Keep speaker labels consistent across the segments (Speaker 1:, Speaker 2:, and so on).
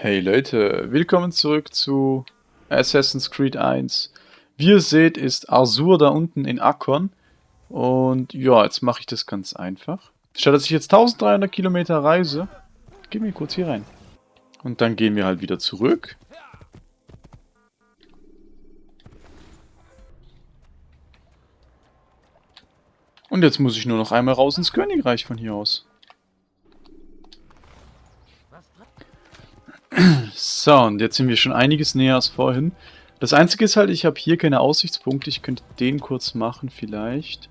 Speaker 1: Hey Leute, willkommen zurück zu Assassin's Creed 1. Wie ihr seht, ist Arsur da unten in Akkon. Und ja, jetzt mache ich das ganz einfach. Statt dass ich jetzt 1300 Kilometer reise, gehen wir kurz hier rein. Und dann gehen wir halt wieder zurück. Und jetzt muss ich nur noch einmal raus ins Königreich von hier aus. So, und jetzt sind wir schon einiges näher als vorhin. Das Einzige ist halt, ich habe hier keine Aussichtspunkte. Ich könnte den kurz machen vielleicht.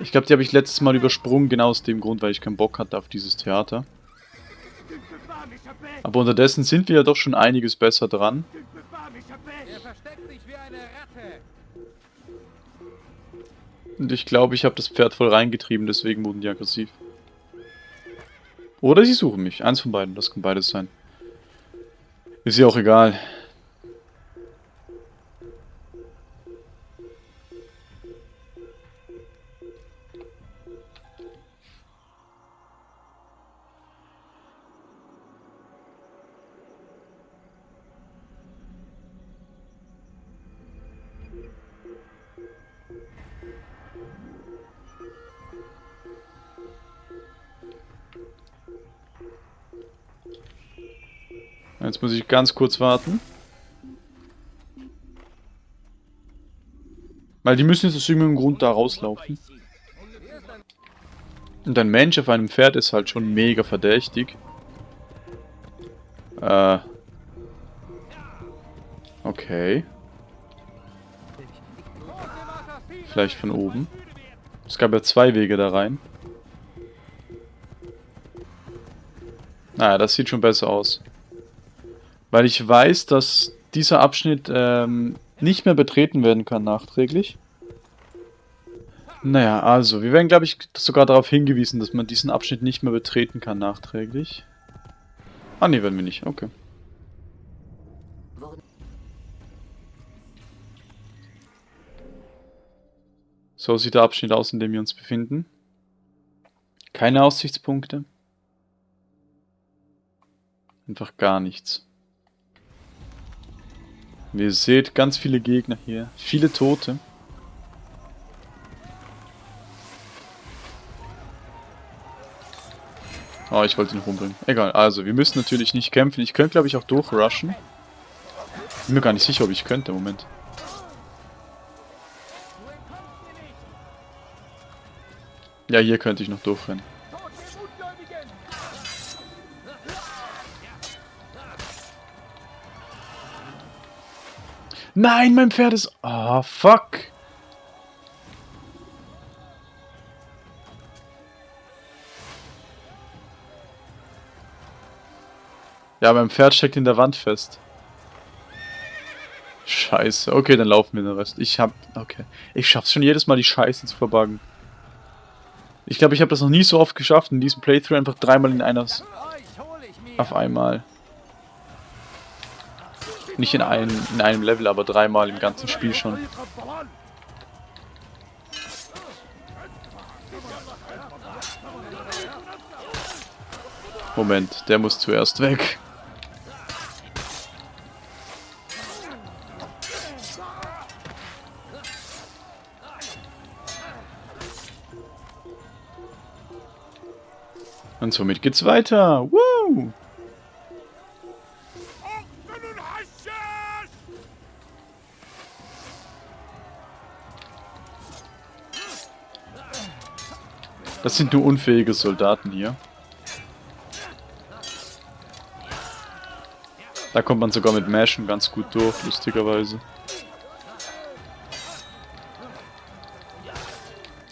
Speaker 1: Ich glaube, die habe ich letztes Mal übersprungen, genau aus dem Grund, weil ich keinen Bock hatte auf dieses Theater. Aber unterdessen sind wir ja doch schon einiges besser dran. Und ich glaube, ich habe das Pferd voll reingetrieben, deswegen wurden die aggressiv. Oder sie suchen mich. Eins von beiden, das kann beides sein. Ist ja auch egal. Jetzt muss ich ganz kurz warten. Weil die müssen jetzt aus irgendeinem Grund da rauslaufen. Und ein Mensch auf einem Pferd ist halt schon mega verdächtig. Äh. Okay. Vielleicht von oben. Es gab ja zwei Wege da rein. Naja, das sieht schon besser aus. Weil ich weiß, dass dieser Abschnitt ähm, nicht mehr betreten werden kann nachträglich. Naja, also, wir werden, glaube ich, sogar darauf hingewiesen, dass man diesen Abschnitt nicht mehr betreten kann nachträglich. Ah, ne, werden wir nicht. Okay. So sieht der Abschnitt aus, in dem wir uns befinden. Keine Aussichtspunkte. Einfach gar nichts. Wie ihr seht, ganz viele Gegner hier. Viele Tote. Oh, ich wollte ihn rumbringen. Egal, also, wir müssen natürlich nicht kämpfen. Ich könnte, glaube ich, auch durchrushen. Bin mir gar nicht sicher, ob ich könnte. Moment. Ja, hier könnte ich noch durchrennen. Nein, mein Pferd ist... Oh, fuck. Ja, mein Pferd steckt in der Wand fest. Scheiße. Okay, dann laufen wir den Rest. Ich hab... Okay. Ich schaff's schon jedes Mal, die Scheiße zu verbuggen. Ich glaube, ich habe das noch nie so oft geschafft, in diesem Playthrough einfach dreimal in einer... Auf einmal. Nicht in einem, in einem Level, aber dreimal im ganzen Spiel schon. Moment, der muss zuerst weg. Und somit geht's weiter. Woo! Das sind nur unfähige Soldaten hier. Da kommt man sogar mit Mashen ganz gut durch, lustigerweise.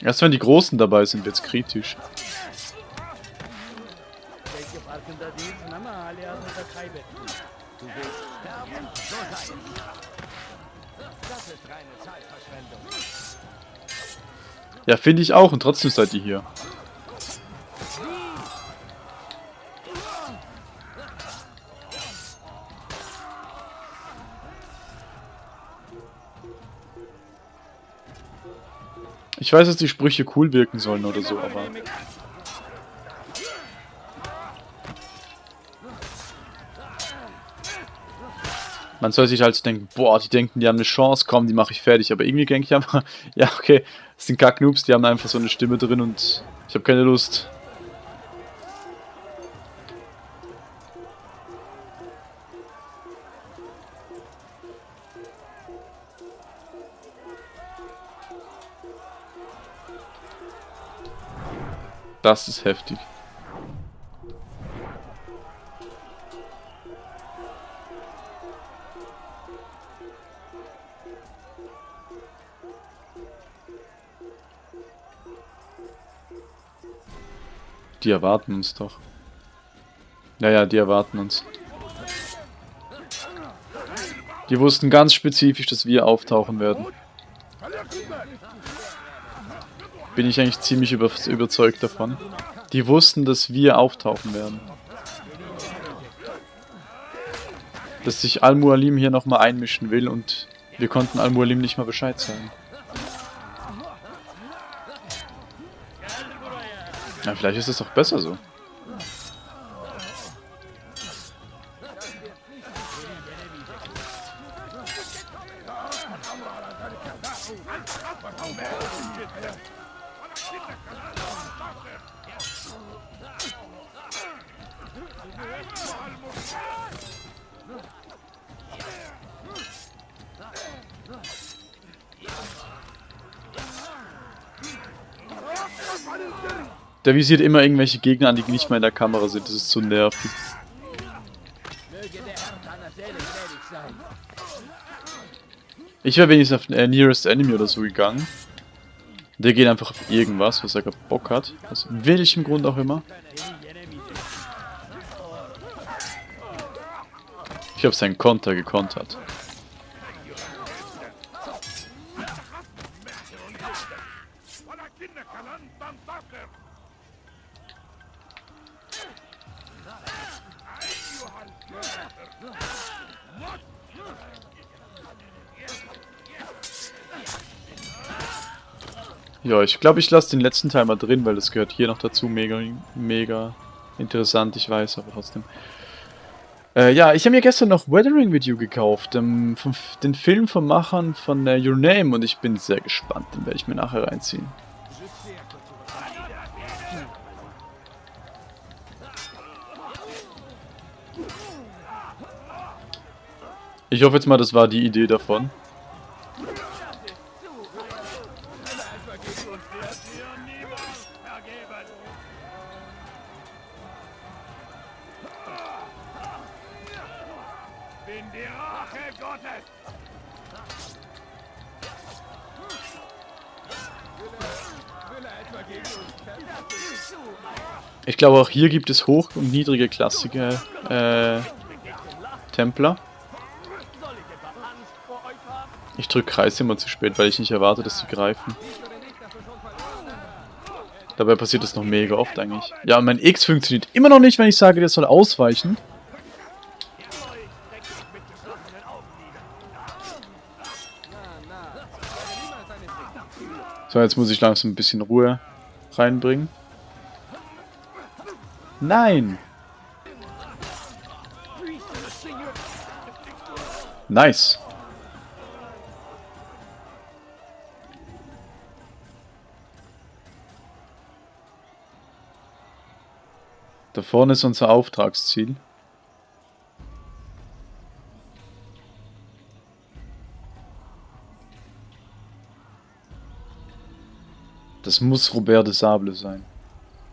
Speaker 1: Erst wenn die Großen dabei sind, wird's kritisch. Ja, finde ich auch und trotzdem seid ihr hier. Ich weiß, dass die Sprüche cool wirken sollen oder so, aber... Man soll sich halt denken, boah, die denken, die haben eine Chance, komm, die mache ich fertig. Aber irgendwie denke ich einfach, ja, okay, das sind Kacknoobs, die haben einfach so eine Stimme drin und ich habe keine Lust. Das ist heftig. Die erwarten uns doch. Ja, ja, die erwarten uns. Die wussten ganz spezifisch, dass wir auftauchen werden. Bin ich eigentlich ziemlich über überzeugt davon. Die wussten, dass wir auftauchen werden. Dass sich Al-Mualim hier nochmal einmischen will und wir konnten Al-Mualim nicht mal Bescheid sagen. Ja, vielleicht ist es doch besser so. Der visiert immer irgendwelche Gegner an, die nicht mal in der Kamera sind. Das ist zu nervig. Ich wäre wenigstens auf äh, Nearest Enemy oder so gegangen. Der geht einfach auf irgendwas, was er gerade Bock hat. Aus welchem Grund auch immer. Ich habe seinen Konter gekontert. Ja, ich glaube, ich lasse den letzten Teil mal drin, weil das gehört hier noch dazu. Mega, mega interessant, ich weiß, aber trotzdem. Äh, ja, ich habe mir gestern noch Weathering Video gekauft, ähm, vom, den Film vom Machern von äh, Your Name und ich bin sehr gespannt, den werde ich mir nachher reinziehen. Ich hoffe jetzt mal, das war die Idee davon. Ich glaube auch hier gibt es hoch- und niedrige klassische äh, Templer. Ich drücke Kreis immer zu spät, weil ich nicht erwarte, dass sie greifen. Dabei passiert das noch mega oft eigentlich. Ja, mein X funktioniert immer noch nicht, wenn ich sage, der soll ausweichen. So, jetzt muss ich langsam ein bisschen Ruhe reinbringen. Nein! Nice. Da vorne ist unser Auftragsziel. Das muss Robert de Sable sein.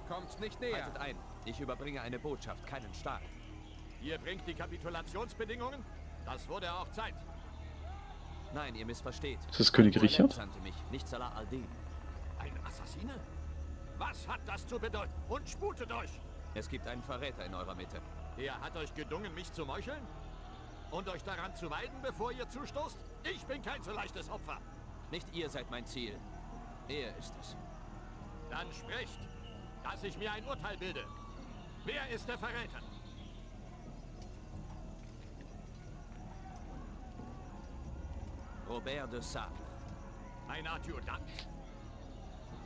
Speaker 2: Kommt nicht näher. ein. Ich überbringe eine Botschaft, keinen Staat.
Speaker 3: Ihr bringt die Kapitulationsbedingungen? Das wurde auch Zeit.
Speaker 2: Nein, ihr missversteht.
Speaker 1: Ist das König Richard?
Speaker 2: Mich, nicht Salah al-Din.
Speaker 3: Ein Assassine? Was hat das zu bedeuten? Und sputet euch!
Speaker 2: Es gibt einen Verräter in eurer Mitte.
Speaker 3: Er hat euch gedungen, mich zu meucheln? Und euch daran zu weiden, bevor ihr zustoßt? Ich bin kein so leichtes Opfer.
Speaker 2: Nicht ihr seid mein Ziel. Er ist es.
Speaker 3: Dann sprecht, dass ich mir ein Urteil bilde. Wer ist der Verräter?
Speaker 2: Robert de Sable.
Speaker 3: Ein Adjutant.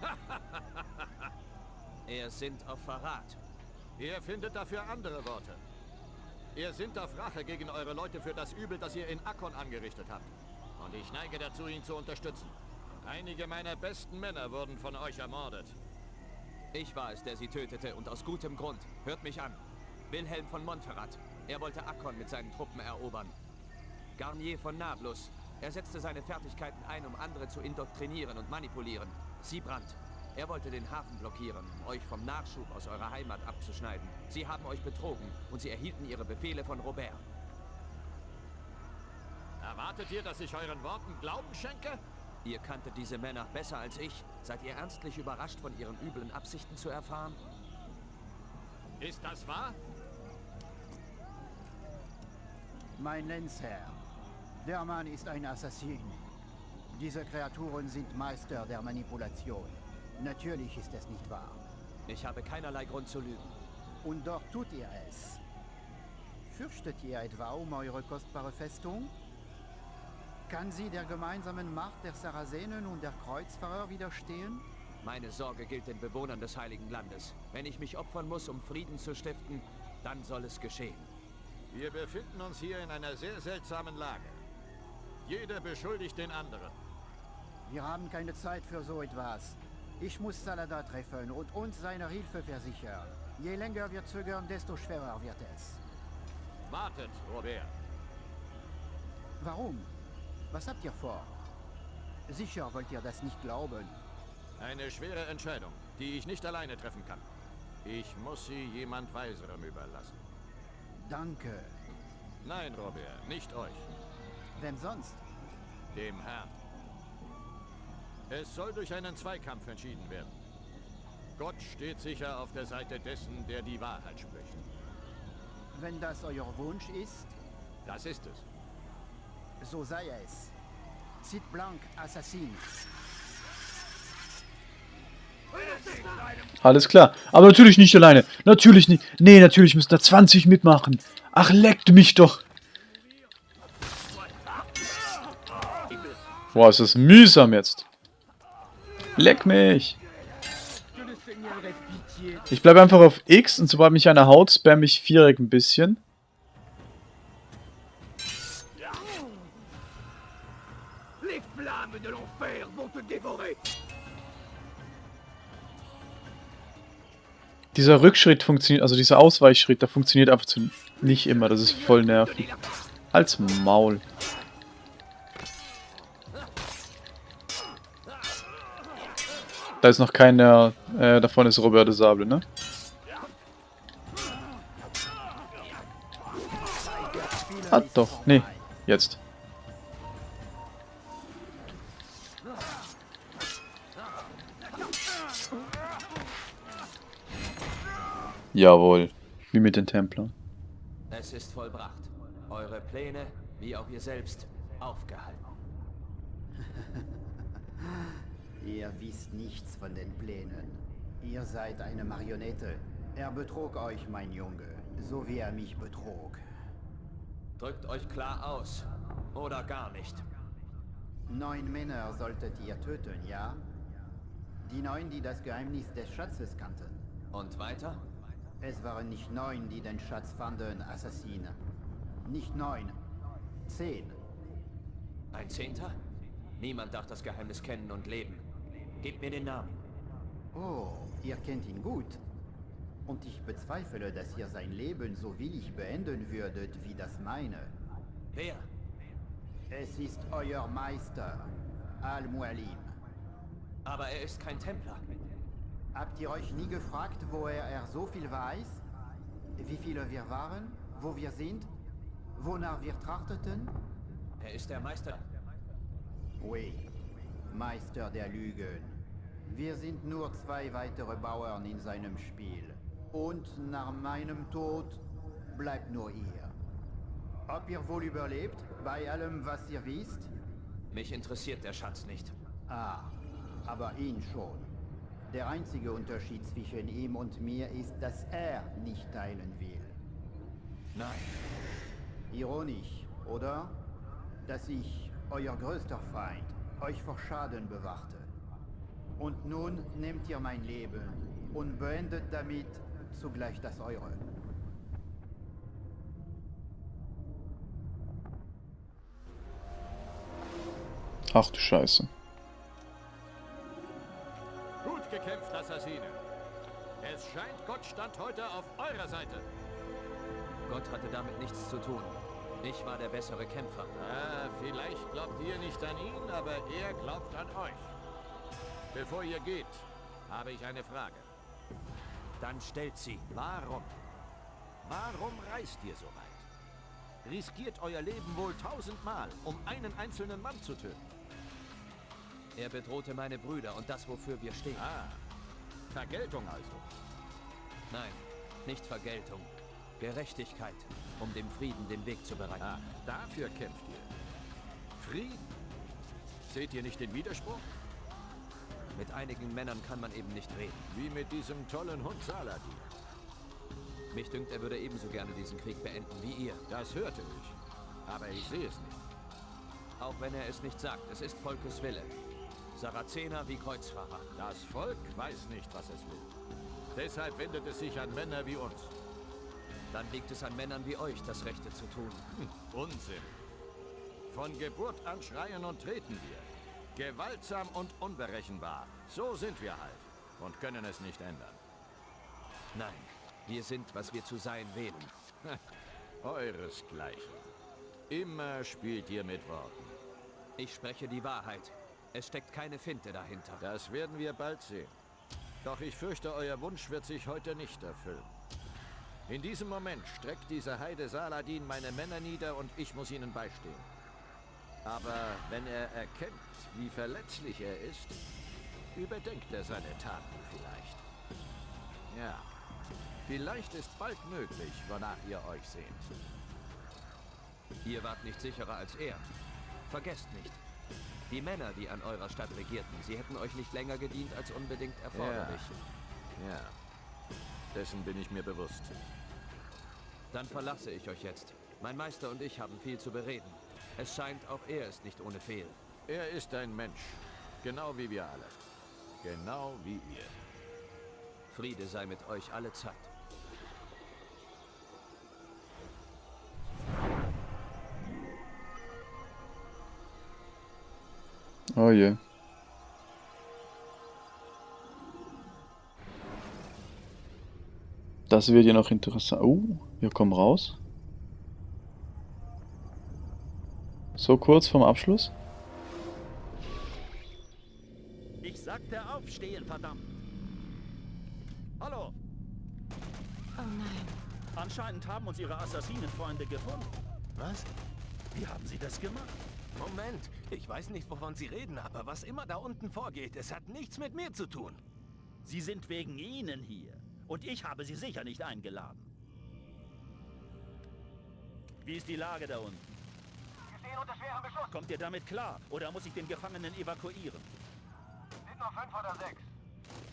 Speaker 2: er sind auf Verrat.
Speaker 3: Ihr findet dafür andere Worte. Ihr sinnt auf Rache gegen eure Leute für das Übel, das ihr in Akkon angerichtet habt. Und ich neige dazu, ihn zu unterstützen. Einige meiner besten Männer wurden von euch ermordet.
Speaker 2: Ich war es, der sie tötete und aus gutem Grund. Hört mich an. Wilhelm von Montferrat. Er wollte Akkon mit seinen Truppen erobern. Garnier von Nablus. Er setzte seine Fertigkeiten ein, um andere zu indoktrinieren und manipulieren. Siebrand. Er wollte den Hafen blockieren, um euch vom Nachschub aus eurer Heimat abzuschneiden. Sie haben euch betrogen und sie erhielten ihre Befehle von Robert.
Speaker 3: Erwartet ihr, dass ich euren Worten Glauben schenke?
Speaker 2: Ihr kanntet diese Männer besser als ich. Seid ihr ernstlich überrascht, von ihren üblen Absichten zu erfahren?
Speaker 3: Ist das wahr?
Speaker 4: Mein Lenzherr, der Mann ist ein Assassin. Diese Kreaturen sind Meister der Manipulation. Natürlich ist es nicht wahr.
Speaker 2: Ich habe keinerlei Grund zu lügen.
Speaker 4: Und doch tut ihr es. Fürchtet ihr etwa um eure kostbare Festung? Kann sie der gemeinsamen Macht der Sarazenen und der Kreuzfahrer widerstehen?
Speaker 2: Meine Sorge gilt den Bewohnern des Heiligen Landes. Wenn ich mich opfern muss, um Frieden zu stiften, dann soll es geschehen.
Speaker 3: Wir befinden uns hier in einer sehr seltsamen Lage. Jeder beschuldigt den anderen.
Speaker 4: Wir haben keine Zeit für so etwas. Ich muss Salada treffen und uns seine Hilfe versichern. Je länger wir zögern, desto schwerer wird es.
Speaker 3: Wartet, Robert.
Speaker 4: Warum? Was habt ihr vor? Sicher wollt ihr das nicht glauben.
Speaker 3: Eine schwere Entscheidung, die ich nicht alleine treffen kann. Ich muss sie jemand Weiserem überlassen.
Speaker 4: Danke.
Speaker 3: Nein, Robert, nicht euch.
Speaker 4: Wem sonst?
Speaker 3: Dem Herrn. Es soll durch einen Zweikampf entschieden werden. Gott steht sicher auf der Seite dessen, der die Wahrheit spricht.
Speaker 4: Wenn das euer Wunsch ist,
Speaker 3: Das ist es.
Speaker 4: So sei es. Cid Blanc, Assassin.
Speaker 1: Alles klar. Aber natürlich nicht alleine. Natürlich nicht. Nee, natürlich müssen da 20 mitmachen. Ach, leckt mich doch. Boah, ist das mühsam jetzt. Leck mich. Ich bleibe einfach auf X und sobald mich einer haut, spam ich Viereck ein bisschen. Dieser Rückschritt funktioniert, also dieser Ausweichschritt, der funktioniert einfach zu nicht immer. Das ist voll nervig. Als Maul. Da ist noch keiner, äh, davon ist Robert de Sable, ne? Ah, doch, nee, jetzt. Jawohl, wie mit den Templern.
Speaker 2: Es ist vollbracht. Eure Pläne, wie auch ihr selbst, aufgehalten.
Speaker 4: Ihr wisst nichts von den Plänen. Ihr seid eine Marionette. Er betrog euch, mein Junge, so wie er mich betrog.
Speaker 2: Drückt euch klar aus. Oder gar nicht.
Speaker 4: Neun Männer solltet ihr töten, ja? Die neun, die das Geheimnis des Schatzes kannten.
Speaker 2: Und weiter?
Speaker 4: Es waren nicht neun, die den Schatz fanden, Assassine. Nicht neun. Zehn.
Speaker 2: Ein Zehnter? Niemand darf das Geheimnis kennen und leben. Gebt mir den Namen.
Speaker 4: Oh, ihr kennt ihn gut. Und ich bezweifle, dass ihr sein Leben so willig beenden würdet wie das meine.
Speaker 2: Wer?
Speaker 4: Es ist euer Meister, Al-Mualim.
Speaker 2: Aber er ist kein Templer.
Speaker 4: Habt ihr euch nie gefragt, woher er so viel weiß? Wie viele wir waren? Wo wir sind? Wonach wir trachteten?
Speaker 2: Er ist der Meister.
Speaker 4: Oui, Meister der Lügen. Wir sind nur zwei weitere Bauern in seinem Spiel. Und nach meinem Tod bleibt nur ihr. Ob ihr wohl überlebt, bei allem, was ihr wisst?
Speaker 2: Mich interessiert der Schatz nicht.
Speaker 4: Ah, aber ihn schon. Der einzige Unterschied zwischen ihm und mir ist, dass er nicht teilen will.
Speaker 2: Nein.
Speaker 4: Ironisch, oder? Dass ich, euer größter Feind, euch vor Schaden bewachte. Und nun nehmt ihr mein Leben und beendet damit zugleich das eure.
Speaker 1: Ach du Scheiße.
Speaker 3: Scheint, Gott stand heute auf eurer Seite.
Speaker 2: Gott hatte damit nichts zu tun. Ich war der bessere Kämpfer.
Speaker 3: Ah, vielleicht glaubt ihr nicht an ihn, aber er glaubt an euch. Bevor ihr geht, habe ich eine Frage.
Speaker 2: Dann stellt sie.
Speaker 3: Warum? Warum reist ihr so weit? Riskiert euer Leben wohl tausendmal, um einen einzelnen Mann zu töten.
Speaker 2: Er bedrohte meine Brüder und das, wofür wir stehen.
Speaker 3: Ah, Vergeltung also.
Speaker 2: Nein, nicht Vergeltung. Gerechtigkeit, um dem Frieden den Weg zu bereiten.
Speaker 3: Ah, dafür kämpft ihr. Frieden. Seht ihr nicht den Widerspruch?
Speaker 2: Mit einigen Männern kann man eben nicht reden.
Speaker 3: Wie mit diesem tollen Hund Saladin.
Speaker 2: Mich dünkt, er würde ebenso gerne diesen Krieg beenden wie ihr.
Speaker 3: Das hörte ich. Aber ich sehe es nicht.
Speaker 2: Auch wenn er es nicht sagt, es ist Volkes Wille. Sarazener wie Kreuzfahrer.
Speaker 3: Das Volk weiß nicht, was es will. Deshalb wendet es sich an Männer wie uns.
Speaker 2: Dann liegt es an Männern wie euch, das Rechte zu tun.
Speaker 3: Hm, Unsinn. Von Geburt an schreien und treten wir. Gewaltsam und unberechenbar. So sind wir halt. Und können es nicht ändern.
Speaker 2: Nein, wir sind, was wir zu sein wählen.
Speaker 3: Euresgleichen. Immer spielt ihr mit Worten.
Speaker 2: Ich spreche die Wahrheit. Es steckt keine Finte dahinter.
Speaker 3: Das werden wir bald sehen. Doch ich fürchte, euer Wunsch wird sich heute nicht erfüllen. In diesem Moment streckt dieser Heide Saladin meine Männer nieder und ich muss ihnen beistehen. Aber wenn er erkennt, wie verletzlich er ist, überdenkt er seine Taten vielleicht. Ja, vielleicht ist bald möglich, wonach ihr euch sehnt.
Speaker 2: Ihr wart nicht sicherer als er. Vergesst nicht. Die Männer, die an eurer Stadt regierten, sie hätten euch nicht länger gedient als unbedingt erforderlich.
Speaker 3: Ja, dessen bin ich mir bewusst.
Speaker 2: Dann verlasse ich euch jetzt. Mein Meister und ich haben viel zu bereden. Es scheint, auch er ist nicht ohne Fehl.
Speaker 3: Er ist ein Mensch, genau wie wir alle. Genau wie ihr.
Speaker 2: Friede sei mit euch alle Zeit.
Speaker 1: Oh je. Das wird ja noch interessant. Oh, wir kommen raus. So kurz vorm Abschluss.
Speaker 5: Ich sagte aufstehen, verdammt. Hallo,
Speaker 6: Oh nein.
Speaker 5: anscheinend haben uns Ihre Assassinenfreunde gefunden.
Speaker 7: Was?
Speaker 5: Wie haben Sie das gemacht?
Speaker 7: Moment, ich weiß nicht, wovon Sie reden, aber was immer da unten vorgeht, es hat nichts mit mir zu tun.
Speaker 5: Sie sind wegen Ihnen hier. Und ich habe Sie sicher nicht eingeladen. Wie ist die Lage da unten?
Speaker 8: Wir stehen unter schwerem Beschuss.
Speaker 5: Kommt ihr damit klar? Oder muss ich den Gefangenen evakuieren?
Speaker 8: Sind nur fünf oder sechs.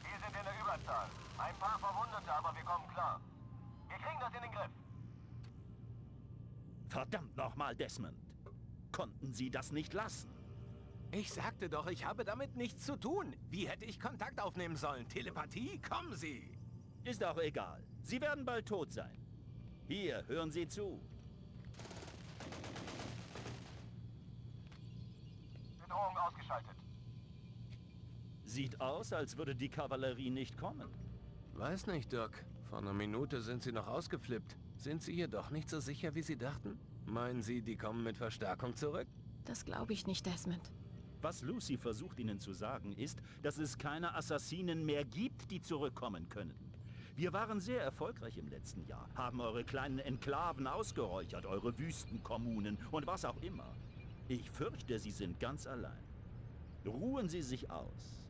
Speaker 8: Wir sind in der Überzahl. Ein paar Verwundete, aber wir kommen klar. Wir kriegen das in den Griff.
Speaker 5: Verdammt nochmal, Desmond. Konnten Sie das nicht lassen?
Speaker 7: Ich sagte doch, ich habe damit nichts zu tun. Wie hätte ich Kontakt aufnehmen sollen? Telepathie? Kommen Sie!
Speaker 5: Ist auch egal. Sie werden bald tot sein. Hier, hören Sie zu.
Speaker 8: Bedrohung ausgeschaltet.
Speaker 5: Sieht aus, als würde die Kavallerie nicht kommen.
Speaker 7: Weiß nicht, Doc. Vor einer Minute sind Sie noch ausgeflippt. Sind Sie hier doch nicht so sicher, wie Sie dachten? Meinen Sie, die kommen mit Verstärkung zurück?
Speaker 6: Das glaube ich nicht, Desmond.
Speaker 5: Was Lucy versucht Ihnen zu sagen, ist, dass es keine Assassinen mehr gibt, die zurückkommen können. Wir waren sehr erfolgreich im letzten Jahr, haben eure kleinen Enklaven ausgeräuchert, eure Wüstenkommunen und was auch immer. Ich fürchte, Sie sind ganz allein. Ruhen Sie sich aus.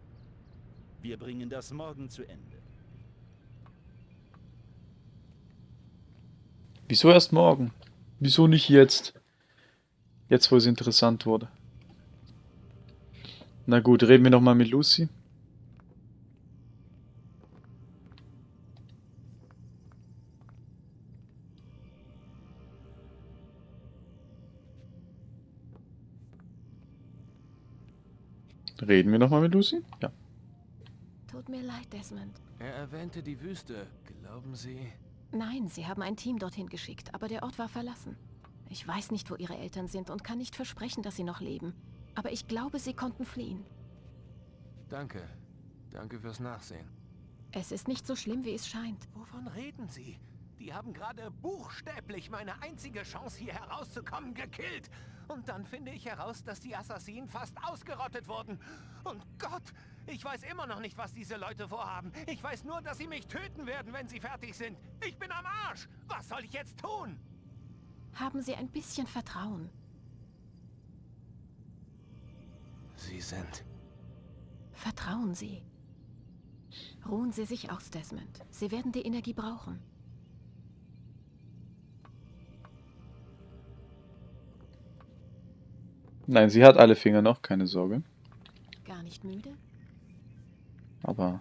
Speaker 5: Wir bringen das morgen zu Ende.
Speaker 1: Wieso erst morgen? Wieso nicht jetzt? Jetzt, wo es interessant wurde. Na gut, reden wir nochmal mit Lucy. Reden wir nochmal mit Lucy? Ja.
Speaker 6: Tut mir leid, Desmond.
Speaker 7: Er erwähnte die Wüste. Glauben Sie?
Speaker 6: Nein, sie haben ein Team dorthin geschickt, aber der Ort war verlassen. Ich weiß nicht, wo ihre Eltern sind und kann nicht versprechen, dass sie noch leben. Aber ich glaube, sie konnten fliehen.
Speaker 7: Danke. Danke fürs Nachsehen.
Speaker 6: Es ist nicht so schlimm, wie es scheint.
Speaker 7: Wovon reden Sie? Die haben gerade buchstäblich meine einzige Chance, hier herauszukommen, gekillt. Und dann finde ich heraus, dass die Assassinen fast ausgerottet wurden. Und Gott, ich weiß immer noch nicht, was diese Leute vorhaben. Ich weiß nur, dass sie mich töten werden, wenn sie fertig sind. Ich bin am Arsch. Was soll ich jetzt tun?
Speaker 6: Haben Sie ein bisschen Vertrauen.
Speaker 7: Sie sind...
Speaker 6: Vertrauen Sie. Ruhen Sie sich aus, Desmond. Sie werden die Energie brauchen.
Speaker 1: Nein, sie hat alle Finger noch, keine Sorge.
Speaker 6: Gar nicht müde?
Speaker 1: Aber...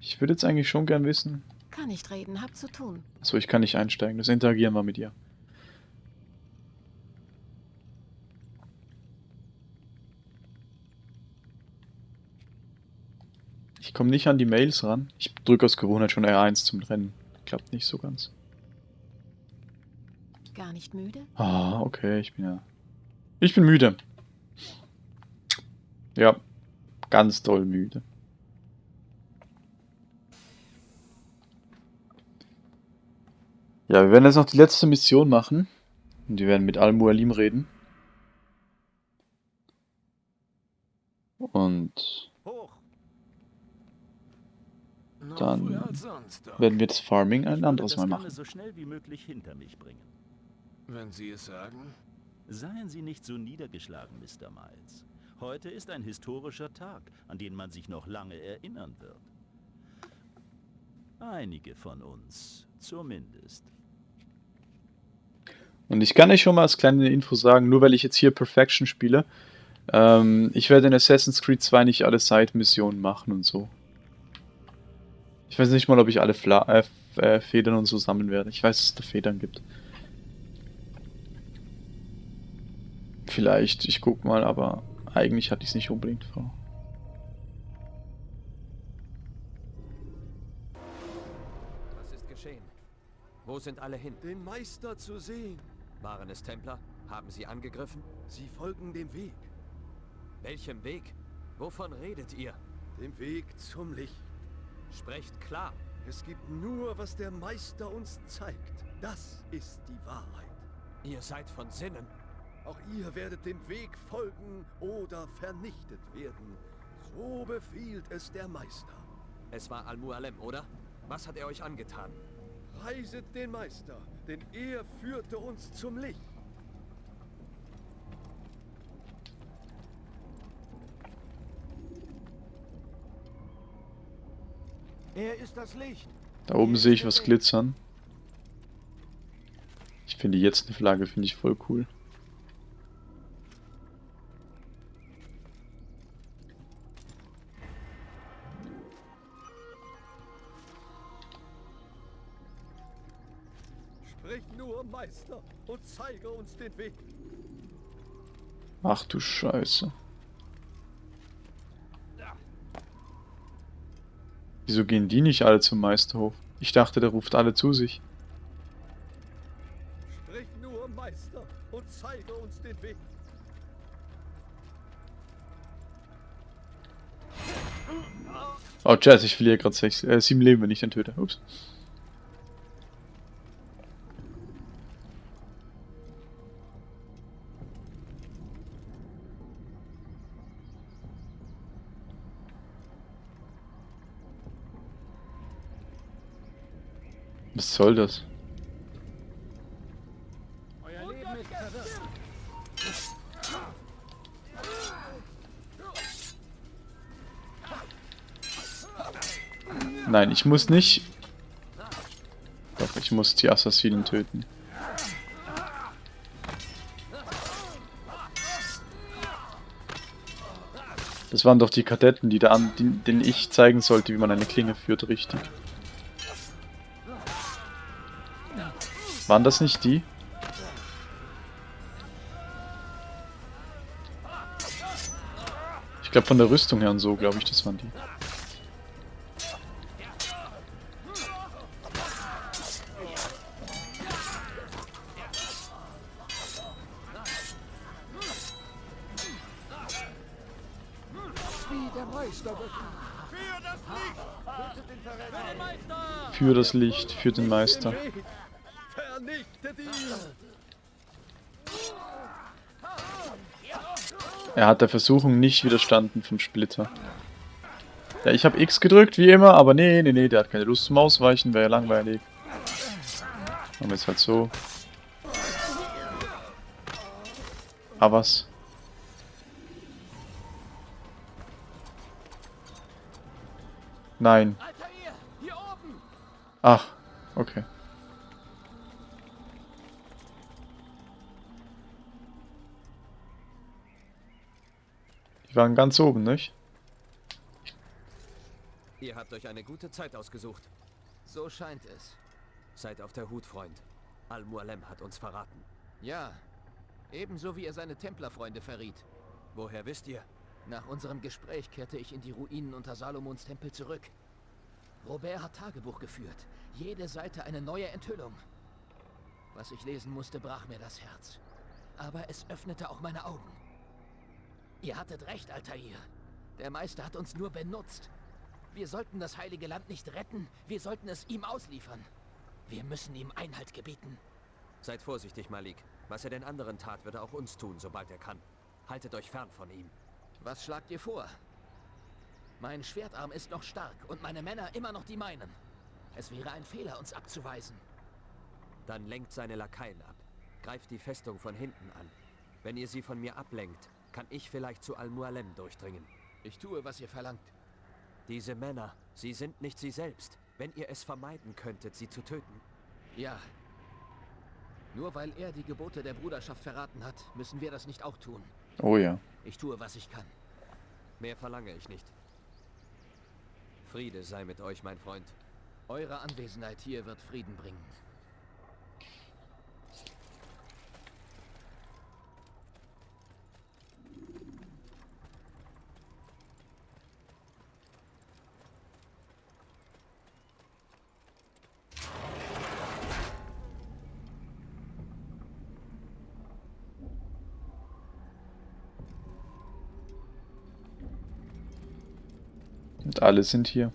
Speaker 1: Ich würde jetzt eigentlich schon gern wissen...
Speaker 6: Kann nicht reden, hab zu tun.
Speaker 1: Achso, ich kann nicht einsteigen. Das Interagieren war mit ihr. Ich komme nicht an die Mails ran. Ich drücke aus Gewohnheit schon R1 zum Rennen. Klappt nicht so ganz.
Speaker 6: Gar nicht müde?
Speaker 1: Ah, okay, ich bin ja... Ich bin müde. Ja, ganz doll müde. Ja, wir werden jetzt noch die letzte Mission machen. Und wir werden mit Al-Mualim reden. Und Dann werden wir das Farming ein anderes Mal machen.
Speaker 7: Wenn Sie es sagen.
Speaker 5: Seien Sie nicht so niedergeschlagen, Mr. Miles. Heute ist ein historischer Tag, an den man sich noch lange erinnern wird. Einige von uns, zumindest.
Speaker 1: Und ich kann euch schon mal als kleine Info sagen, nur weil ich jetzt hier Perfection spiele, ähm, ich werde in Assassin's Creed 2 nicht alle Side-Missionen machen und so. Ich weiß nicht mal, ob ich alle Fla äh, äh, Federn und so sammeln werde. Ich weiß, dass es da Federn gibt. Vielleicht, ich guck mal, aber eigentlich hatte ich es nicht unbedingt vor.
Speaker 2: Was ist geschehen? Wo sind alle hin?
Speaker 9: Den Meister zu sehen.
Speaker 2: Waren es Templer? Haben sie angegriffen?
Speaker 9: Sie folgen dem Weg.
Speaker 2: Welchem Weg? Wovon redet ihr?
Speaker 9: Dem Weg zum Licht.
Speaker 2: Sprecht klar.
Speaker 9: Es gibt nur, was der Meister uns zeigt. Das ist die Wahrheit.
Speaker 2: Ihr seid von Sinnen.
Speaker 9: Auch ihr werdet dem Weg folgen oder vernichtet werden. So befiehlt es der Meister.
Speaker 2: Es war Al-Mualem, oder? Was hat er euch angetan?
Speaker 9: Reiset den Meister, denn er führte uns zum Licht.
Speaker 3: Er ist das Licht.
Speaker 1: Da oben sehe ich was glitzern. Ich finde jetzt eine Flagge, finde ich voll cool.
Speaker 9: Sprich nur, Meister, und zeige uns den Weg.
Speaker 1: Ach du Scheiße. Wieso gehen die nicht alle zum Meisterhof? Ich dachte, der ruft alle zu sich.
Speaker 9: Sprich nur, Meister, und zeige uns den Weg.
Speaker 1: Oh, Jazz, ich verliere gerade sechs, äh, sieben Leben, wenn ich den töte. Ups. Soll das? Nein, ich muss nicht. Doch, ich muss die Assassinen töten. Das waren doch die Kadetten, die da an, denen ich zeigen sollte, wie man eine Klinge führt, richtig. Waren das nicht die? Ich glaube von der Rüstung her und so, glaube ich, das waren die. Für das Licht, für den Meister. Er hat der Versuchung nicht widerstanden vom Splitter. Ja, ich habe X gedrückt, wie immer, aber nee, nee, nee, der hat keine Lust zum Ausweichen, wäre ja langweilig. Machen wir es halt so. Ah? Nein. Ach, okay. Die waren ganz oben, nicht?
Speaker 2: Ihr habt euch eine gute Zeit ausgesucht.
Speaker 10: So scheint es.
Speaker 2: Seid auf der Hut, Freund. Al-Mualem hat uns verraten.
Speaker 10: Ja, ebenso wie er seine Templerfreunde verriet.
Speaker 2: Woher wisst ihr?
Speaker 10: Nach unserem Gespräch kehrte ich in die Ruinen unter Salomons Tempel zurück. Robert hat Tagebuch geführt. Jede Seite eine neue Enthüllung. Was ich lesen musste, brach mir das Herz. Aber es öffnete auch meine Augen. Ihr hattet recht, Altair. Der Meister hat uns nur benutzt. Wir sollten das Heilige Land nicht retten, wir sollten es ihm ausliefern. Wir müssen ihm Einhalt gebieten.
Speaker 2: Seid vorsichtig, Malik. Was er den anderen tat, wird er auch uns tun, sobald er kann. Haltet euch fern von ihm.
Speaker 10: Was schlagt ihr vor? Mein Schwertarm ist noch stark und meine Männer immer noch die meinen. Es wäre ein Fehler, uns abzuweisen.
Speaker 2: Dann lenkt seine Lakaien ab. Greift die Festung von hinten an. Wenn ihr sie von mir ablenkt, kann ich vielleicht zu Al-Mualem durchdringen.
Speaker 10: Ich tue, was ihr verlangt.
Speaker 2: Diese Männer, sie sind nicht sie selbst. Wenn ihr es vermeiden könntet, sie zu töten.
Speaker 10: Ja. Nur weil er die Gebote der Bruderschaft verraten hat, müssen wir das nicht auch tun.
Speaker 1: Oh ja.
Speaker 10: Ich tue, was ich kann.
Speaker 2: Mehr verlange ich nicht. Friede sei mit euch, mein Freund.
Speaker 10: Eure Anwesenheit hier wird Frieden bringen.
Speaker 1: Und alle sind hier.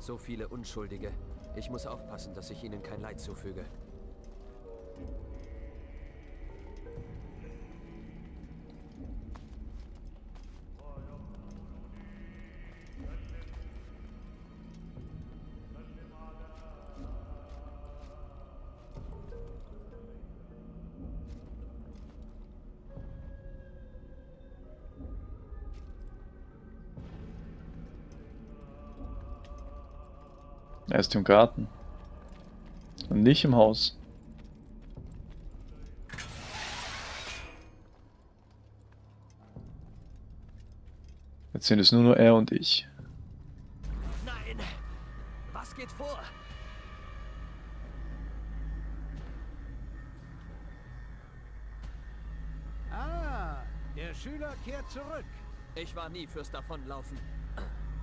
Speaker 2: So viele Unschuldige. Ich muss aufpassen, dass ich ihnen kein Leid zufüge.
Speaker 1: Er ist im Garten. Und nicht im Haus. Jetzt sind es nur noch er und ich.
Speaker 2: Nein! Was geht vor?
Speaker 7: Ah, der Schüler kehrt zurück.
Speaker 2: Ich war nie fürs Davonlaufen.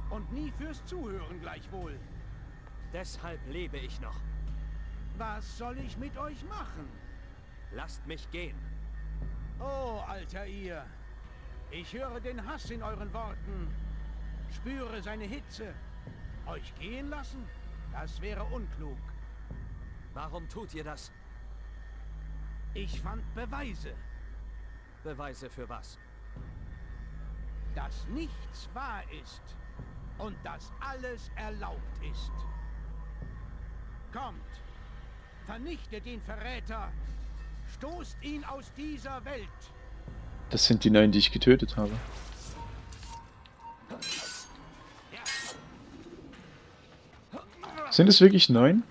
Speaker 7: Und nie fürs Zuhören gleichwohl.
Speaker 2: Deshalb lebe ich noch.
Speaker 7: Was soll ich mit euch machen?
Speaker 2: Lasst mich gehen.
Speaker 7: Oh, alter ihr. Ich höre den Hass in euren Worten. Spüre seine Hitze. Euch gehen lassen? Das wäre unklug.
Speaker 2: Warum tut ihr das?
Speaker 7: Ich fand Beweise,
Speaker 2: Beweise für was?
Speaker 7: dass nichts wahr ist und dass alles erlaubt ist. Kommt, vernichtet den Verräter, stoßt ihn aus dieser Welt.
Speaker 1: Das sind die neun, die ich getötet habe. Sind es wirklich neun?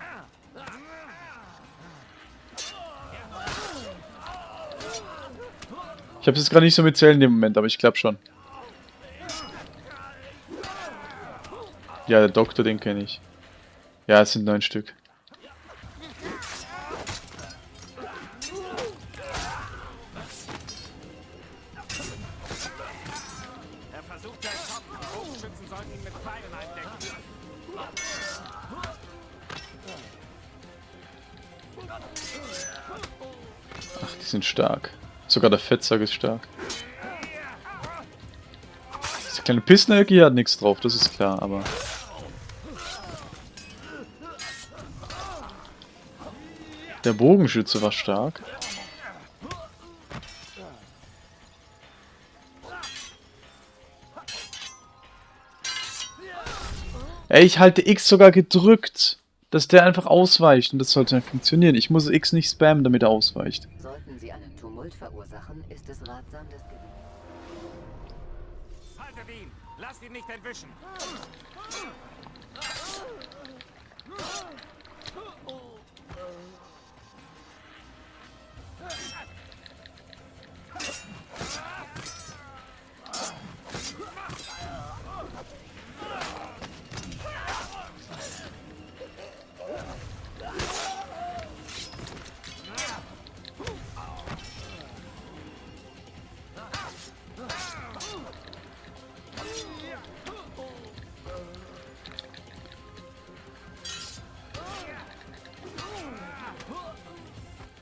Speaker 1: Ich habe es jetzt gerade nicht so mit Zählen in dem Moment, aber ich glaube schon. Ja, der Doktor, den kenne ich. Ja, es sind neun Stück. Sind stark. Sogar der Fettsack ist stark. Diese kleine Pissenenergie hat nichts drauf, das ist klar, aber... Der Bogenschütze war stark. Ey, ich halte X sogar gedrückt, dass der einfach ausweicht und das sollte dann funktionieren. Ich muss X nicht spammen, damit er ausweicht.
Speaker 11: Tumult verursachen, ist es ratsam, das Gebiet...
Speaker 7: Haltet ihn! Lasst ihn nicht entwischen!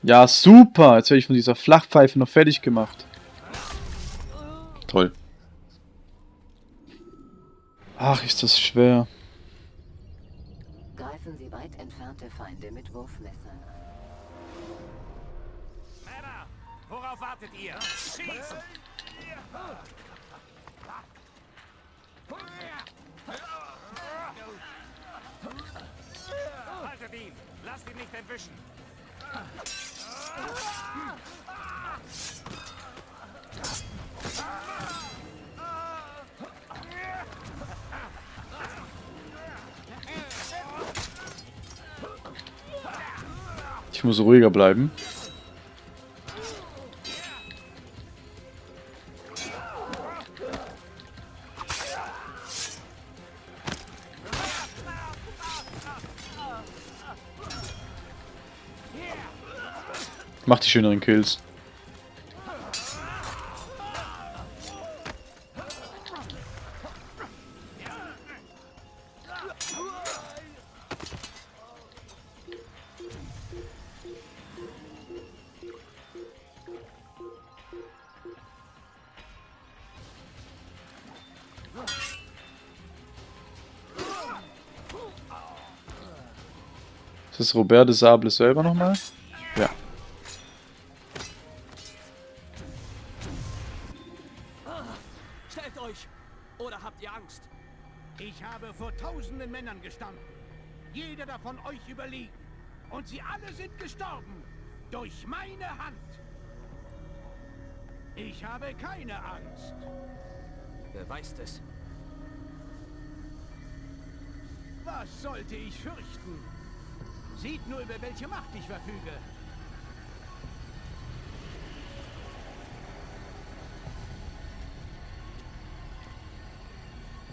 Speaker 1: Ja, super! Jetzt werde ich von dieser Flachpfeife noch fertig gemacht. Toll. Ach, ist das schwer.
Speaker 11: Greifen Sie weit entfernte Feinde mit Wurfmessern an.
Speaker 7: Männer! Worauf wartet ihr? Schießt! Haltet ihn! Lasst ihn nicht entwischen!
Speaker 1: Ich muss ruhiger bleiben. Die schöneren Kills. Ist das Robert de Sable selber nochmal?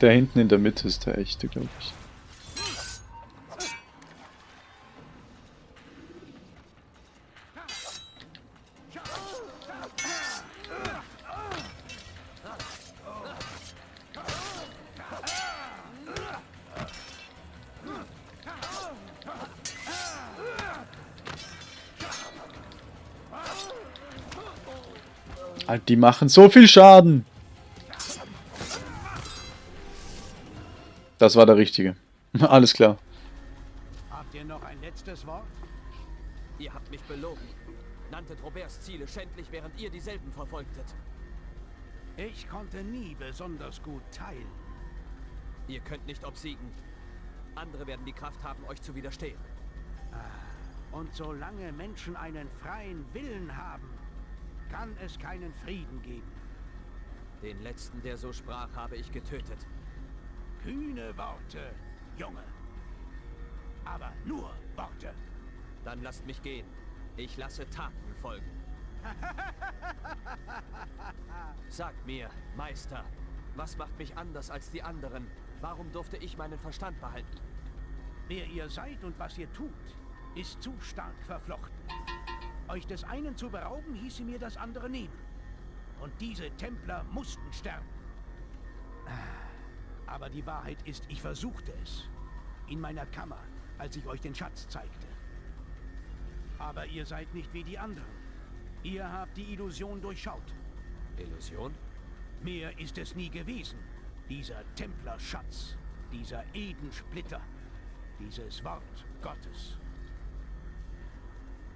Speaker 1: Der hinten in der Mitte ist der echte, glaube ich. Alter, die machen so viel Schaden. Das war der Richtige. Alles klar.
Speaker 7: Habt ihr noch ein letztes Wort?
Speaker 2: Ihr habt mich belogen. Nanntet Roberts Ziele schändlich, während ihr dieselben verfolgtet.
Speaker 7: Ich konnte nie besonders gut teilen.
Speaker 2: Ihr könnt nicht obsiegen. Andere werden die Kraft haben, euch zu widerstehen.
Speaker 7: Und solange Menschen einen freien Willen haben, kann es keinen Frieden geben.
Speaker 2: Den letzten, der so sprach, habe ich getötet.
Speaker 7: Kühne Worte, Junge. Aber nur Worte.
Speaker 2: Dann lasst mich gehen. Ich lasse Taten folgen. Sagt mir, Meister, was macht mich anders als die anderen? Warum durfte ich meinen Verstand behalten?
Speaker 7: Wer ihr seid und was ihr tut, ist zu stark verflochten. Euch des einen zu berauben, hieße mir das andere nehmen. Und diese Templer mussten sterben. Aber die Wahrheit ist, ich versuchte es. In meiner Kammer, als ich euch den Schatz zeigte. Aber ihr seid nicht wie die anderen. Ihr habt die Illusion durchschaut.
Speaker 2: Illusion?
Speaker 7: Mehr ist es nie gewesen. Dieser Templerschatz, dieser Edensplitter, dieses Wort Gottes.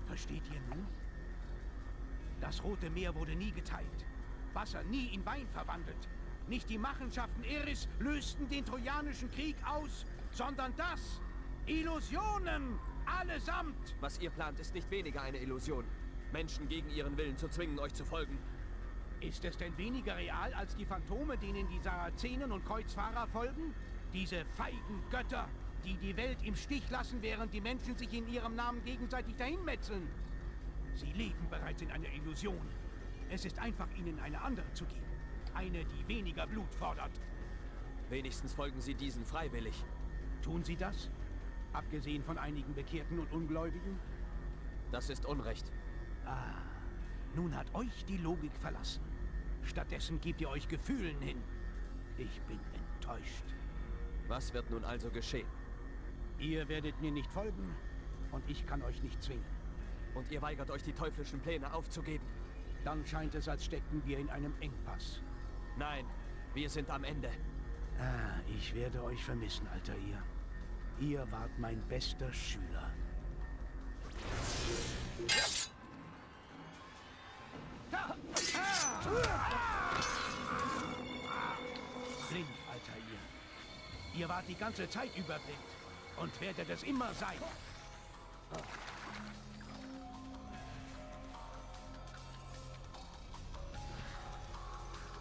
Speaker 7: Versteht ihr nun? Das Rote Meer wurde nie geteilt. Wasser nie in Wein verwandelt. Nicht die Machenschaften Eris lösten den Trojanischen Krieg aus, sondern das. Illusionen! Allesamt!
Speaker 2: Was ihr plant, ist nicht weniger eine Illusion. Menschen gegen ihren Willen zu zwingen, euch zu folgen.
Speaker 7: Ist es denn weniger real als die Phantome, denen die Sarazenen und Kreuzfahrer folgen? Diese feigen Götter, die die Welt im Stich lassen, während die Menschen sich in ihrem Namen gegenseitig dahinmetzeln. Sie leben bereits in einer Illusion. Es ist einfach, ihnen eine andere zu geben. Eine, die weniger Blut fordert.
Speaker 2: Wenigstens folgen sie diesen freiwillig.
Speaker 7: Tun sie das? Abgesehen von einigen Bekehrten und Ungläubigen?
Speaker 2: Das ist Unrecht.
Speaker 7: Ah, nun hat euch die Logik verlassen. Stattdessen gebt ihr euch Gefühlen hin. Ich bin enttäuscht.
Speaker 2: Was wird nun also geschehen?
Speaker 7: Ihr werdet mir nicht folgen und ich kann euch nicht zwingen.
Speaker 2: Und ihr weigert euch, die teuflischen Pläne aufzugeben?
Speaker 7: Dann scheint es, als steckten wir in einem Engpass.
Speaker 2: Nein, wir sind am Ende.
Speaker 7: Ah, ich werde euch vermissen, alter ihr. Ihr wart mein bester Schüler. Blind, alter ihr. Ihr wart die ganze Zeit über. Und werdet es immer sein.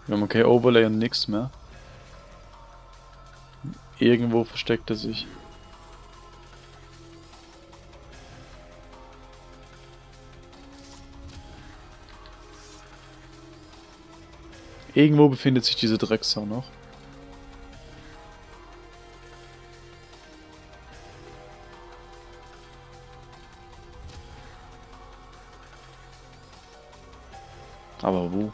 Speaker 1: Wir haben kein Overlay und nichts mehr. Irgendwo versteckt er sich. Irgendwo befindet sich diese Drecksau noch. Aber wo?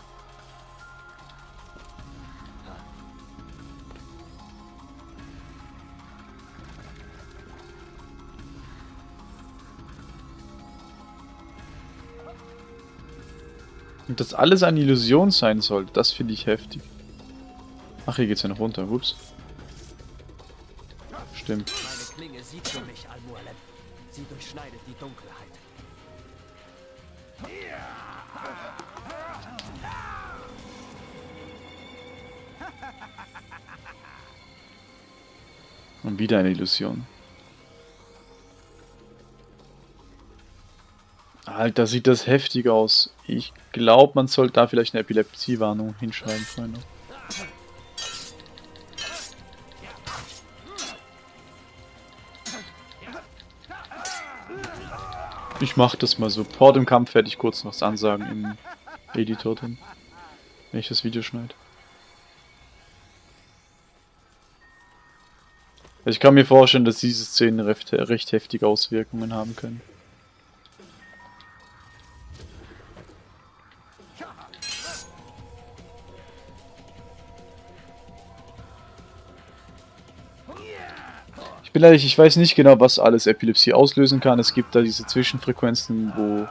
Speaker 1: Und dass alles eine Illusion sein soll, das finde ich heftig. Ach, hier geht's ja noch runter, ups. Stimmt.
Speaker 2: Meine Klinge sieht für mich, Al-Mualem. Sie durchschneidet die Dunkelheit.
Speaker 1: Und wieder eine Illusion. Alter, sieht das heftig aus. Ich glaube, man sollte da vielleicht eine Epilepsiewarnung hinschreiben, Freunde. Ich mach das mal so. Vor dem Kampf werde ich kurz noch was ansagen im Editor drin. Wenn ich das Video schneide. Also ich kann mir vorstellen, dass diese Szenen recht, recht heftige Auswirkungen haben können. Bin ehrlich, ich weiß nicht genau, was alles Epilepsie auslösen kann. Es gibt da diese Zwischenfrequenzen, wo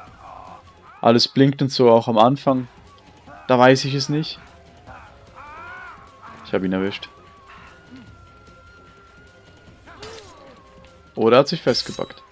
Speaker 1: alles blinkt und so, auch am Anfang. Da weiß ich es nicht. Ich habe ihn erwischt. Oder hat sich festgebackt.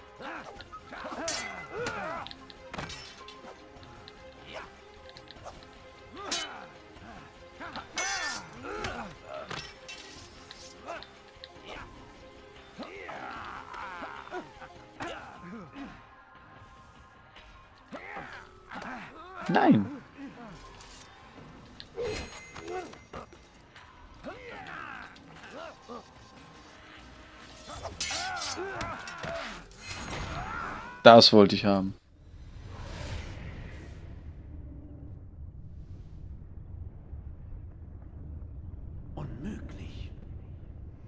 Speaker 1: Das wollte ich haben.
Speaker 7: Unmöglich.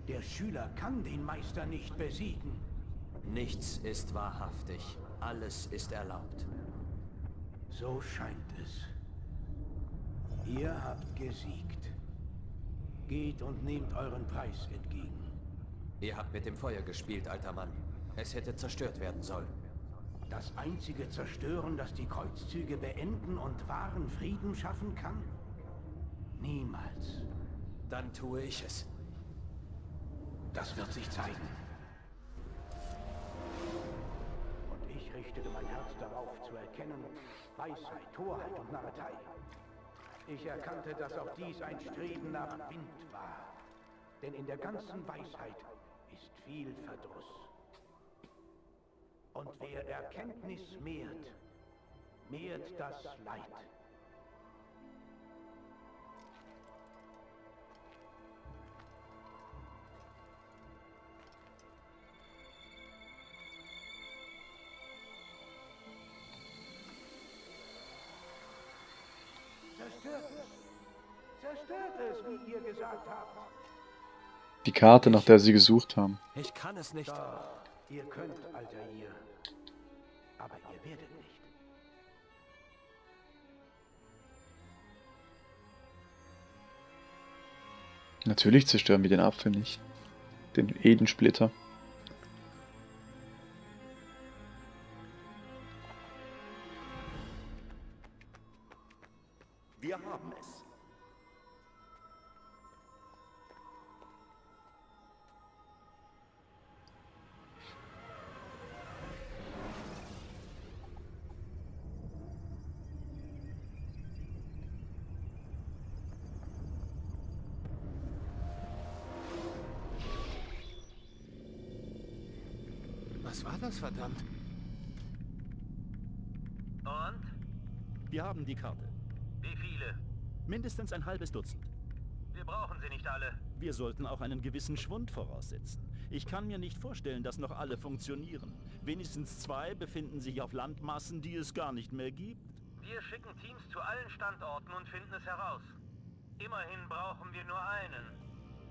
Speaker 7: Der Schüler kann den Meister nicht besiegen.
Speaker 2: Nichts ist wahrhaftig. Alles ist erlaubt.
Speaker 7: So scheint es. Ihr habt gesiegt. Geht und nehmt euren Preis entgegen.
Speaker 2: Ihr habt mit dem Feuer gespielt, alter Mann. Es hätte zerstört werden sollen.
Speaker 7: Das einzige Zerstören, das die Kreuzzüge beenden und wahren Frieden schaffen kann? Niemals.
Speaker 12: Dann tue ich es.
Speaker 7: Das wird sich zeigen. Und ich richtete mein Herz darauf zu erkennen, Weisheit, Torheit und Narretei. Ich erkannte, dass auch dies ein Streben nach Wind war. Denn in der ganzen Weisheit ist viel Verdruss. Und wer Erkenntnis mehrt, mehrt das Leid. Zerstört es! Zerstört es, wie ihr gesagt habt!
Speaker 1: Die Karte, nach der sie gesucht haben.
Speaker 12: Ich kann es nicht.
Speaker 7: Ihr könnt, alter ihr. Aber ihr werdet nicht.
Speaker 1: Natürlich zerstören wir den Apfel nicht. Den Edensplitter.
Speaker 12: Was war das, verdammt?
Speaker 8: Und?
Speaker 5: Wir haben die Karte.
Speaker 8: Wie viele?
Speaker 5: Mindestens ein halbes Dutzend.
Speaker 8: Wir brauchen sie nicht alle.
Speaker 5: Wir sollten auch einen gewissen Schwund voraussetzen. Ich kann mir nicht vorstellen, dass noch alle funktionieren. Wenigstens zwei befinden sich auf Landmassen, die es gar nicht mehr gibt.
Speaker 8: Wir schicken Teams zu allen Standorten und finden es heraus. Immerhin brauchen wir nur einen.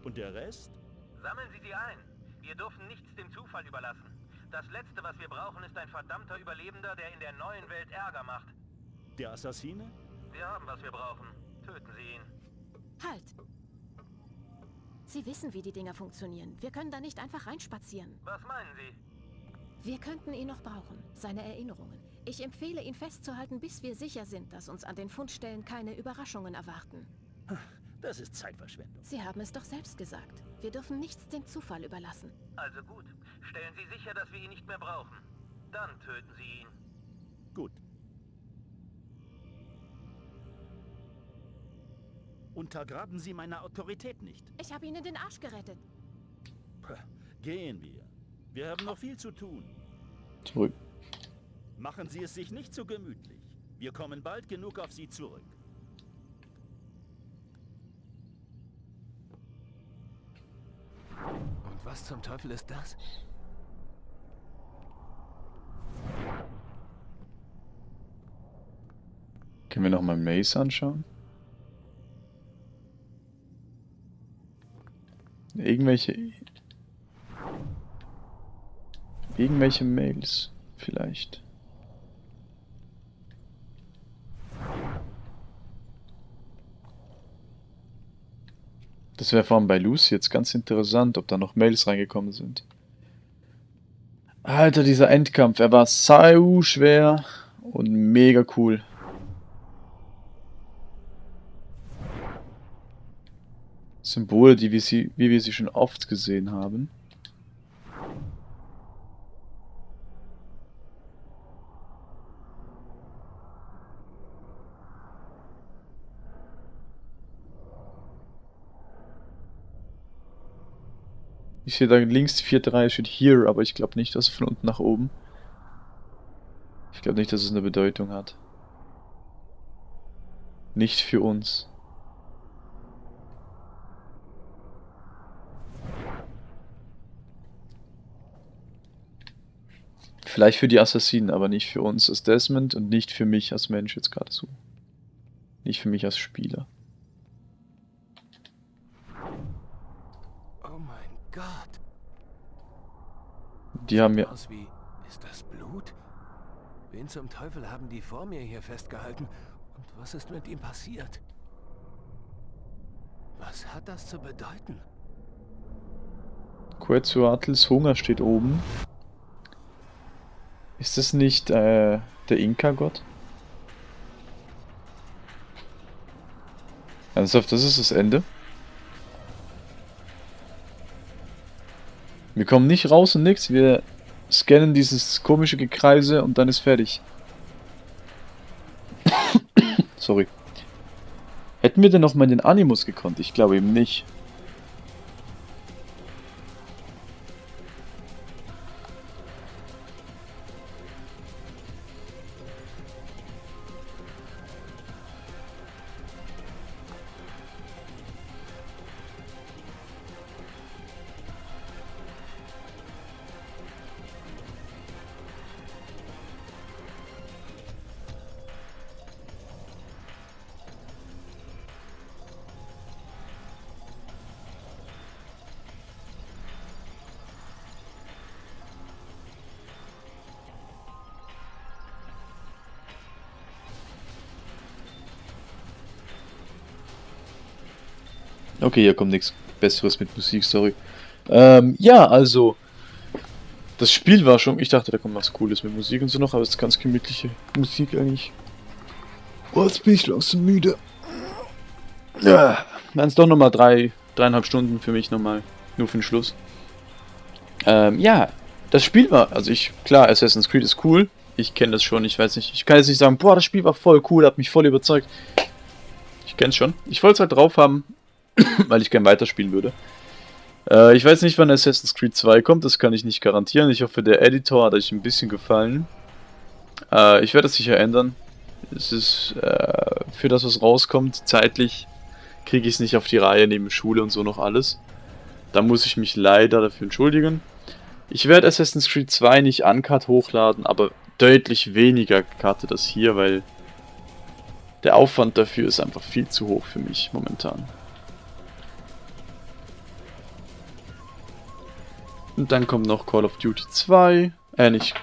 Speaker 5: Und der Rest?
Speaker 8: Sammeln Sie die ein. Wir dürfen nichts dem Zufall überlassen. Das Letzte, was wir brauchen, ist ein verdammter Überlebender, der in der neuen Welt Ärger macht.
Speaker 5: Der Assassine?
Speaker 8: Wir haben, was wir brauchen. Töten Sie ihn.
Speaker 6: Halt! Sie wissen, wie die Dinger funktionieren. Wir können da nicht einfach reinspazieren.
Speaker 8: Was meinen Sie?
Speaker 6: Wir könnten ihn noch brauchen. Seine Erinnerungen. Ich empfehle, ihn festzuhalten, bis wir sicher sind, dass uns an den Fundstellen keine Überraschungen erwarten.
Speaker 5: Das ist Zeitverschwendung.
Speaker 6: Sie haben es doch selbst gesagt. Wir dürfen nichts dem Zufall überlassen.
Speaker 8: Also gut. Stellen Sie sicher, dass wir ihn nicht mehr brauchen. Dann töten Sie ihn.
Speaker 5: Gut. Untergraben Sie meine Autorität nicht.
Speaker 6: Ich habe Ihnen den Arsch gerettet.
Speaker 5: Puh, Gehen wir. Wir haben noch viel zu tun.
Speaker 1: Zurück.
Speaker 5: Machen Sie es sich nicht so gemütlich. Wir kommen bald genug auf Sie zurück.
Speaker 12: Und was zum Teufel ist das?
Speaker 1: Können wir noch mal Maze anschauen? Irgendwelche... Irgendwelche Mails vielleicht. Das wäre vor allem bei Lucy jetzt ganz interessant, ob da noch Mails reingekommen sind. Alter, dieser Endkampf, er war sau schwer und mega cool. Symbole, die wir sie, wie wir sie schon oft gesehen haben. Ich sehe da links die vierte Reihe steht Here, aber ich glaube nicht, dass von unten nach oben. Ich glaube nicht, dass es eine Bedeutung hat. Nicht für uns. Vielleicht für die Assassinen, aber nicht für uns als Desmond und nicht für mich als Mensch jetzt gerade so. Nicht für mich als Spieler.
Speaker 12: Oh mein Gott.
Speaker 1: Die haben mir...
Speaker 12: Aus wie... Ist das Blut? Wen zum Teufel haben die vor mir hier festgehalten? Und was ist mit ihm passiert? Was hat das zu bedeuten?
Speaker 1: Quetzalcoatl's Hunger steht oben. Ist das nicht äh, der Inka-Gott? Ernsthaft, das ist das Ende? Wir kommen nicht raus und nix. Wir scannen dieses komische Gekreise und dann ist fertig. Sorry. Hätten wir denn noch mal den Animus gekonnt? Ich glaube eben nicht. Okay, hier kommt nichts Besseres mit Musik, sorry. Ähm, ja, also. Das Spiel war schon. Ich dachte, da kommt was Cooles mit Musik und so noch, aber es ist ganz gemütliche Musik eigentlich. Oh, jetzt bin ich langsam müde. Ja. Dann ist doch nochmal drei, dreieinhalb Stunden für mich nochmal. Nur für den Schluss. Ähm, ja. Das Spiel war. Also ich. Klar, Assassin's Creed ist cool. Ich kenne das schon, ich weiß nicht. Ich kann jetzt nicht sagen, boah, das Spiel war voll cool, hat mich voll überzeugt. Ich kenne es schon. Ich wollte es halt drauf haben, weil ich gern weiterspielen würde. Äh, ich weiß nicht, wann Assassin's Creed 2 kommt, das kann ich nicht garantieren. Ich hoffe, der Editor hat euch ein bisschen gefallen. Äh, ich werde es sicher ändern. Es ist äh, für das, was rauskommt, zeitlich kriege ich es nicht auf die Reihe, neben Schule und so noch alles. Da muss ich mich leider dafür entschuldigen. Ich werde Assassin's Creed 2 nicht uncut hochladen, aber deutlich weniger cutte das hier, weil der Aufwand dafür ist einfach viel zu hoch für mich momentan. Und dann kommt noch Call of Duty 2. Äh, nicht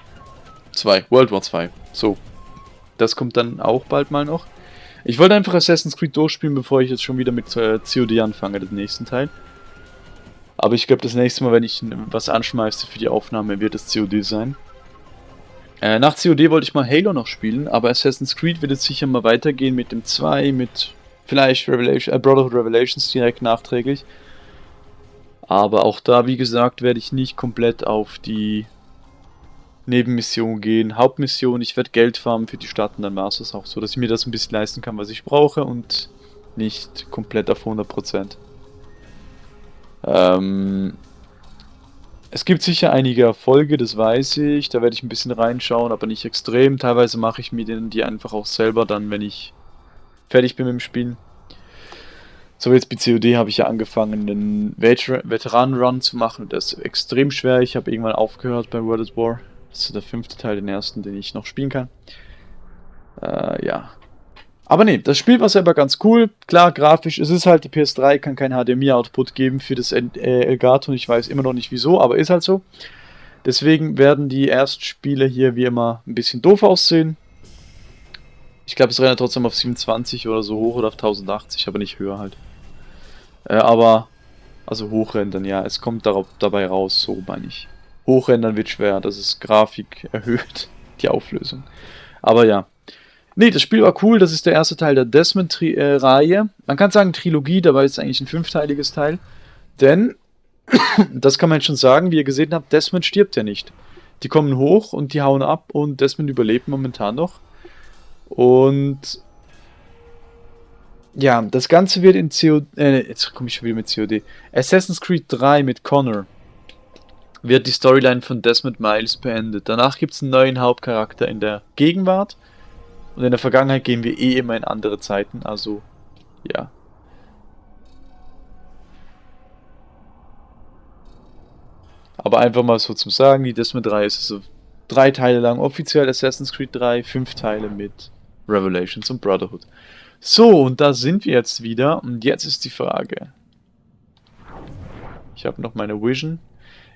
Speaker 1: 2. World War 2. So. Das kommt dann auch bald mal noch. Ich wollte einfach Assassin's Creed durchspielen, bevor ich jetzt schon wieder mit äh, COD anfange, den nächsten Teil. Aber ich glaube, das nächste Mal, wenn ich was anschmeiße für die Aufnahme, wird es COD sein. Äh, nach COD wollte ich mal Halo noch spielen, aber Assassin's Creed wird jetzt sicher mal weitergehen mit dem 2, mit vielleicht Revelation, äh, Brotherhood Revelations direkt nachträglich. Aber auch da, wie gesagt, werde ich nicht komplett auf die Nebenmission gehen. Hauptmission, ich werde Geld farmen für die Stadt und dann war es auch so, dass ich mir das ein bisschen leisten kann, was ich brauche und nicht komplett auf 100%. Ähm, es gibt sicher einige Erfolge, das weiß ich, da werde ich ein bisschen reinschauen, aber nicht extrem. Teilweise mache ich mir die einfach auch selber dann, wenn ich fertig bin mit dem Spielen. So jetzt bei COD habe ich ja angefangen, einen Veteran-Run zu machen. Das ist extrem schwer. Ich habe irgendwann aufgehört bei World at War. Das ist der fünfte Teil, den ersten, den ich noch spielen kann. Äh, ja. Aber nee, das Spiel war selber ganz cool. Klar, grafisch, es ist halt, die PS3 kann kein HDMI-Output geben für das äh, Elgato. Ich weiß immer noch nicht wieso, aber ist halt so. Deswegen werden die Erstspiele hier wie immer ein bisschen doof aussehen. Ich glaube, es rennt trotzdem auf 27 oder so hoch oder auf 1080, aber nicht höher halt. Äh, aber, also hochrendern, ja, es kommt darauf, dabei raus, so meine ich. Hochrendern wird schwer, das ist Grafik erhöht, die Auflösung. Aber ja. Nee, das Spiel war cool, das ist der erste Teil der Desmond-Reihe. Man kann sagen Trilogie, dabei ist es eigentlich ein fünfteiliges Teil. Denn, das kann man schon sagen, wie ihr gesehen habt, Desmond stirbt ja nicht. Die kommen hoch und die hauen ab und Desmond überlebt momentan noch. Und ja, das Ganze wird in COD, äh, jetzt komme ich schon wieder mit COD. Assassin's Creed 3 mit Connor wird die Storyline von Desmond Miles beendet. Danach gibt es einen neuen Hauptcharakter in der Gegenwart. Und in der Vergangenheit gehen wir eh immer in andere Zeiten, also ja. Aber einfach mal so zum Sagen, die Desmond 3 ist also drei Teile lang offiziell Assassin's Creed 3, fünf Teile mit Revelations und Brotherhood. So, und da sind wir jetzt wieder. Und jetzt ist die Frage. Ich habe noch meine Vision.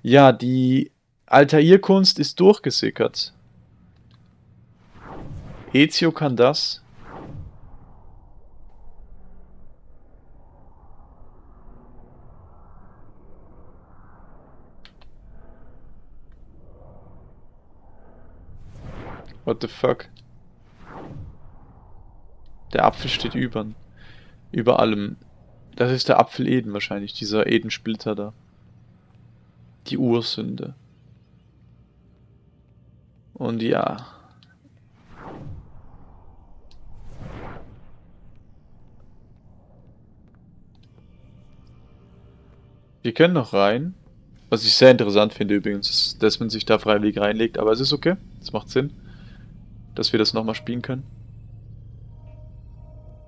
Speaker 1: Ja, die Altair-Kunst ist durchgesickert. Ezio kann das. What the fuck? Der Apfel steht über, über allem. Das ist der Apfel Eden wahrscheinlich, dieser Edensplitter da. Die Ursünde. Und ja. Wir können noch rein. Was ich sehr interessant finde übrigens, dass man sich da freiwillig reinlegt, aber es ist okay. Es macht Sinn, dass wir das nochmal spielen können.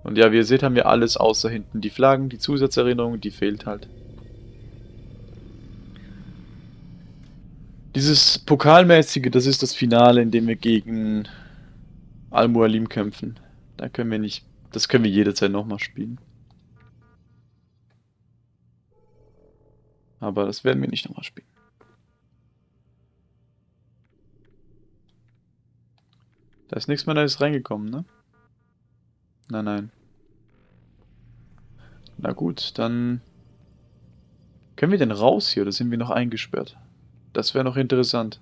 Speaker 1: Und ja, wie ihr seht, haben wir alles außer hinten die Flaggen, die Zusatzerinnerung, die fehlt halt. Dieses Pokalmäßige, das ist das Finale, in dem wir gegen Al-Mualim kämpfen. Da können wir nicht, das können wir jederzeit nochmal spielen. Aber das werden wir nicht nochmal spielen. Da ist nichts mehr Neues reingekommen, ne? Nein, nein. Na gut, dann... Können wir denn raus hier oder sind wir noch eingesperrt? Das wäre noch interessant.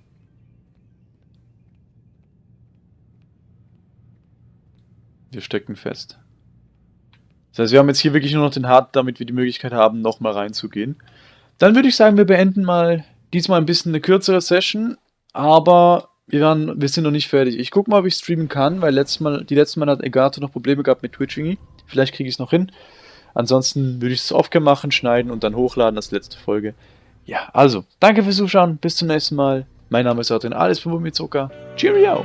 Speaker 1: Wir stecken fest. Das heißt, wir haben jetzt hier wirklich nur noch den Hard, damit wir die Möglichkeit haben, nochmal reinzugehen. Dann würde ich sagen, wir beenden mal diesmal ein bisschen eine kürzere Session, aber wir, waren, wir sind noch nicht fertig. Ich gucke mal, ob ich streamen kann, weil letztes Mal, die letzten Mal hat Egato noch Probleme gehabt mit Twitchingy. Vielleicht kriege ich es noch hin. Ansonsten würde ich es oft machen, schneiden und dann hochladen als letzte Folge. Ja, also, danke fürs Zuschauen, bis zum nächsten Mal. Mein Name ist Adrian, alles für Zucker. Cheerio!